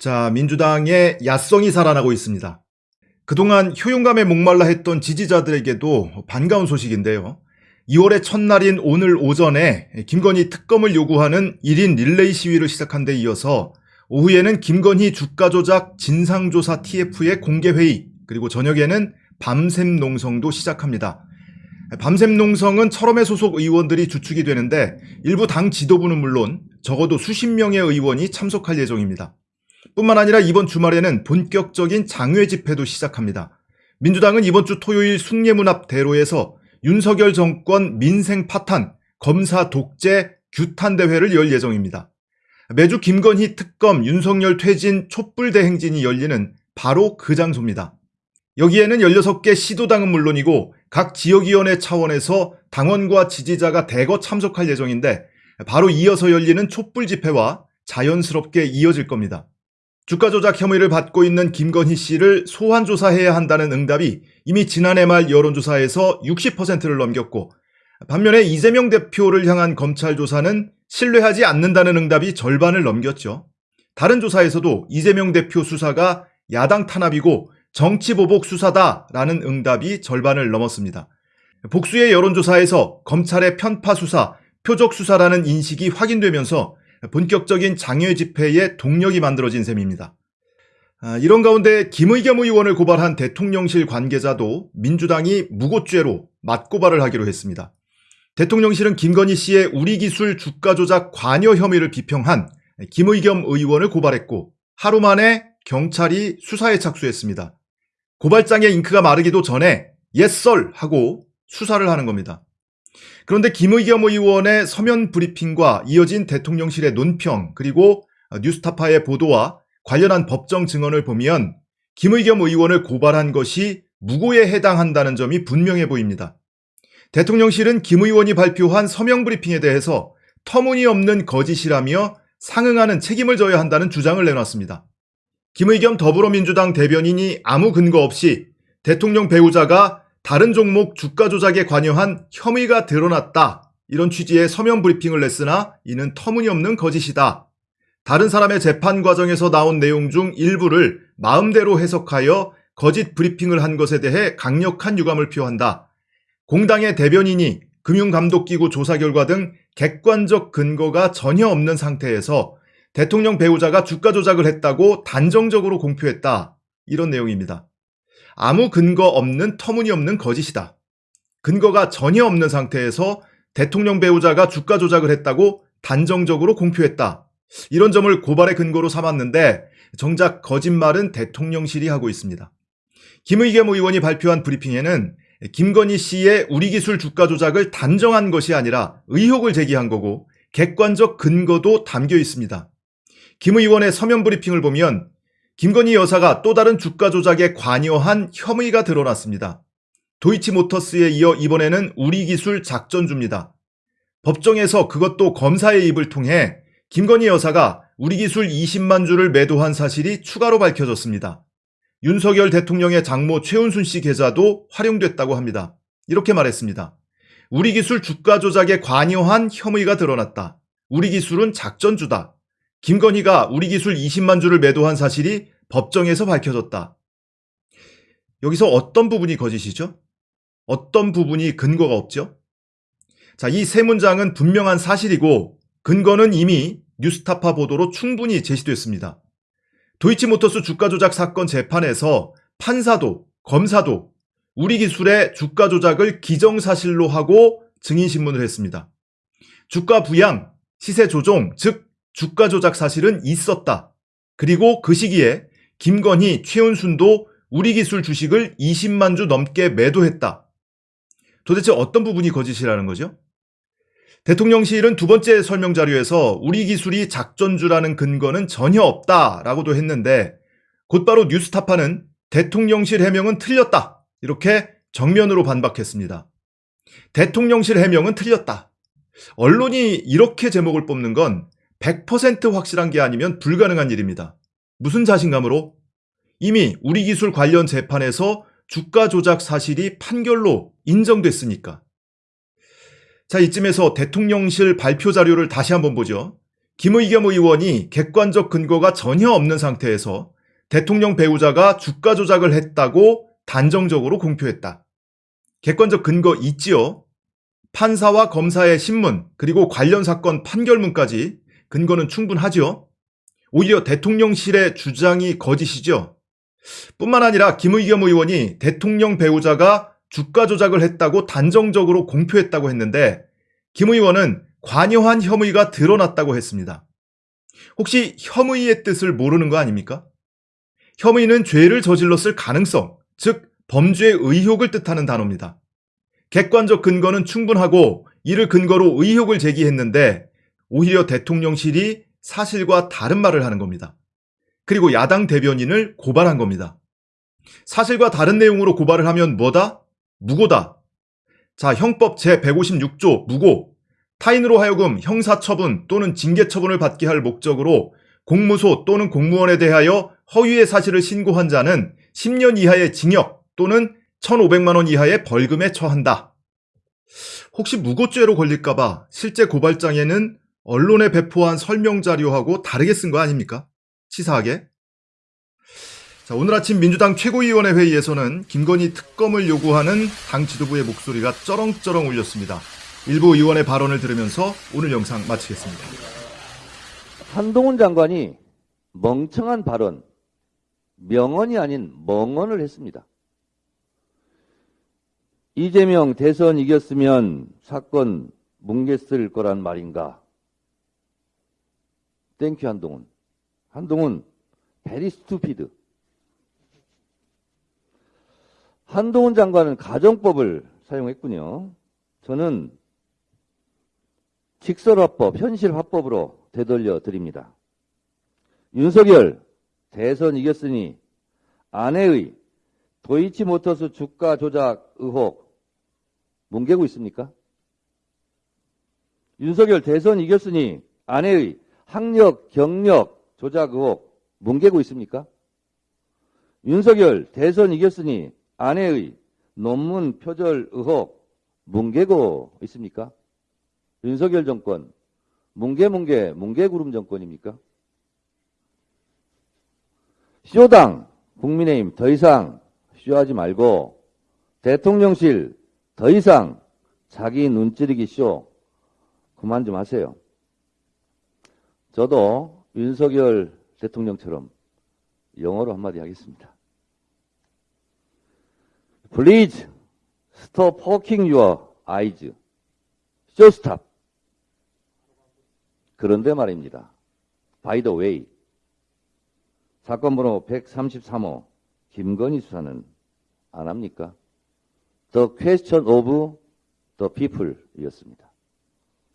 자, 민주당의 야성이 살아나고 있습니다. 그동안 효용감에 목말라 했던 지지자들에게도 반가운 소식인데요. 2월의 첫날인 오늘 오전에 김건희 특검을 요구하는 1인 릴레이 시위를 시작한 데 이어서 오후에는 김건희 주가 조작 진상조사 TF의 공개회의 그리고 저녁에는 밤샘 농성도 시작합니다. 밤샘 농성은 철험의 소속 의원들이 주축이 되는데 일부 당 지도부는 물론 적어도 수십 명의 의원이 참석할 예정입니다. 뿐만 아니라 이번 주말에는 본격적인 장외 집회도 시작합니다. 민주당은 이번 주 토요일 숭례문 앞 대로에서 윤석열 정권 민생 파탄, 검사 독재, 규탄 대회를 열 예정입니다. 매주 김건희 특검, 윤석열 퇴진, 촛불 대행진이 열리는 바로 그 장소입니다. 여기에는 16개 시도당은 물론이고 각 지역위원회 차원에서 당원과 지지자가 대거 참석할 예정인데 바로 이어서 열리는 촛불 집회와 자연스럽게 이어질 겁니다. 주가 조작 혐의를 받고 있는 김건희 씨를 소환 조사해야 한다는 응답이 이미 지난해 말 여론조사에서 60%를 넘겼고 반면에 이재명 대표를 향한 검찰 조사는 신뢰하지 않는다는 응답이 절반을 넘겼죠. 다른 조사에서도 이재명 대표 수사가 야당 탄압이고 정치보복 수사다라는 응답이 절반을 넘었습니다. 복수의 여론조사에서 검찰의 편파 수사, 표적 수사라는 인식이 확인되면서 본격적인 장외 집회의 동력이 만들어진 셈입니다. 아, 이런 가운데 김의겸 의원을 고발한 대통령실 관계자도 민주당이 무고죄로 맞고발을 하기로 했습니다. 대통령실은 김건희 씨의 우리기술 주가 조작 관여 혐의를 비평한 김의겸 의원을 고발했고 하루 만에 경찰이 수사에 착수했습니다. 고발장의 잉크가 마르기도 전에 옛썰 하고 수사를 하는 겁니다. 그런데 김의겸 의원의 서면 브리핑과 이어진 대통령실의 논평 그리고 뉴스타파의 보도와 관련한 법정 증언을 보면 김의겸 의원을 고발한 것이 무고에 해당한다는 점이 분명해 보입니다. 대통령실은 김 의원이 발표한 서명 브리핑에 대해서 터무니없는 거짓이라며 상응하는 책임을 져야 한다는 주장을 내놨습니다. 김의겸 더불어민주당 대변인이 아무 근거 없이 대통령 배우자가 다른 종목 주가 조작에 관여한 혐의가 드러났다. 이런 취지의 서면 브리핑을 냈으나 이는 터무니없는 거짓이다. 다른 사람의 재판 과정에서 나온 내용 중 일부를 마음대로 해석하여 거짓 브리핑을 한 것에 대해 강력한 유감을 표한다. 공당의 대변인이 금융감독기구 조사 결과 등 객관적 근거가 전혀 없는 상태에서 대통령 배우자가 주가 조작을 했다고 단정적으로 공표했다. 이런 내용입니다. 아무 근거 없는 터무니없는 거짓이다. 근거가 전혀 없는 상태에서 대통령 배우자가 주가 조작을 했다고 단정적으로 공표했다. 이런 점을 고발의 근거로 삼았는데 정작 거짓말은 대통령실이 하고 있습니다. 김의겸 의원이 발표한 브리핑에는 김건희 씨의 우리 기술 주가 조작을 단정한 것이 아니라 의혹을 제기한 거고 객관적 근거도 담겨 있습니다. 김 의원의 서면 브리핑을 보면 김건희 여사가 또 다른 주가 조작에 관여한 혐의가 드러났습니다. 도이치모터스에 이어 이번에는 우리기술 작전주입니다. 법정에서 그것도 검사의 입을 통해 김건희 여사가 우리기술 20만 주를 매도한 사실이 추가로 밝혀졌습니다. 윤석열 대통령의 장모 최은순 씨 계좌도 활용됐다고 합니다. 이렇게 말했습니다. 우리기술 주가 조작에 관여한 혐의가 드러났다. 우리기술은 작전주다. 김건희가 우리 기술 20만 주를 매도한 사실이 법정에서 밝혀졌다. 여기서 어떤 부분이 거짓이죠? 어떤 부분이 근거가 없죠? 자, 이 세 문장은 분명한 사실이고 근거는 이미 뉴스타파 보도로 충분히 제시됐습니다. 도이치모터스 주가 조작 사건 재판에서 판사도 검사도 우리 기술의 주가 조작을 기정사실로 하고 증인신문을 했습니다. 주가 부양, 시세 조종, 즉 주가 조작 사실은 있었다. 그리고 그 시기에 김건희, 최은순도 우리 기술 주식을 20만 주 넘게 매도했다. 도대체 어떤 부분이 거짓이라는 거죠? 대통령실은 두 번째 설명 자료에서 우리 기술이 작전주라는 근거는 전혀 없다라고도 했는데 곧바로 뉴스타파는 대통령실 해명은 틀렸다. 이렇게 정면으로 반박했습니다. 대통령실 해명은 틀렸다. 언론이 이렇게 제목을 뽑는 건 100% 확실한 게 아니면 불가능한 일입니다. 무슨 자신감으로? 이미 우리 기술 관련 재판에서 주가 조작 사실이 판결로 인정됐으니까. 자, 이쯤에서 대통령실 발표 자료를 다시 한번 보죠. 김의겸 의원이 객관적 근거가 전혀 없는 상태에서 대통령 배우자가 주가 조작을 했다고 단정적으로 공표했다. 객관적 근거 있지요? 판사와 검사의 신문, 그리고 관련 사건 판결문까지 근거는 충분하지요? 오히려 대통령실의 주장이 거짓이죠? 뿐만 아니라 김의겸 의원이 대통령 배우자가 주가 조작을 했다고 단정적으로 공표했다고 했는데 김 의원은 관여한 혐의가 드러났다고 했습니다. 혹시 혐의의 뜻을 모르는 거 아닙니까? 혐의는 죄를 저질렀을 가능성, 즉 범죄의 의혹을 뜻하는 단어입니다. 객관적 근거는 충분하고 이를 근거로 의혹을 제기했는데 오히려 대통령실이 사실과 다른 말을 하는 겁니다. 그리고 야당 대변인을 고발한 겁니다. 사실과 다른 내용으로 고발을 하면 뭐다? 무고다. 자, 형법 제156조 무고. 타인으로 하여금 형사처분 또는 징계처분을 받게 할 목적으로 공무소 또는 공무원에 대하여 허위의 사실을 신고한 자는 10년 이하의 징역 또는 1,500만 원 이하의 벌금에 처한다. 혹시 무고죄로 걸릴까봐 실제 고발장에는 언론에 배포한 설명 자료하고 다르게 쓴 거 아닙니까? 치사하게. 자, 오늘 아침 민주당 최고위원회 회의에서는 김건희 특검을 요구하는 당 지도부의 목소리가 쩌렁쩌렁 울렸습니다. 일부 의원의 발언을 들으면서 오늘 영상 마치겠습니다. 한동훈 장관이 멍청한 발언, 명언이 아닌 멍언을 했습니다. 이재명 대선 이겼으면 사건 뭉갰을 거란 말인가? Thank you 한동훈. 한동훈, very stupid. 한동훈 장관은 가정법을 사용했군요. 저는 직설화법, 현실화법으로 되돌려 드립니다. 윤석열 대선 이겼으니 아내의 도이치모터스 주가 조작 의혹 뭉개고 있습니까? 윤석열 대선 이겼으니 아내의 학력, 경력 조작 의혹 뭉개고 있습니까? 윤석열 대선 이겼으니 아내의 논문 표절 의혹 뭉개고 있습니까? 윤석열 정권 뭉개뭉개 뭉개구름 정권입니까? 쇼당 국민의힘 더 이상 쇼하지 말고 대통령실 더 이상 자기 눈찌르기 쇼 그만 좀 하세요. 저도 윤석열 대통령처럼 영어로 한마디 하겠습니다. Please stop poking your eyes. Just stop. 그런데 말입니다. By the way, 사건 번호 133호 김건희 수사는 안 합니까? The question of the people 이었습니다.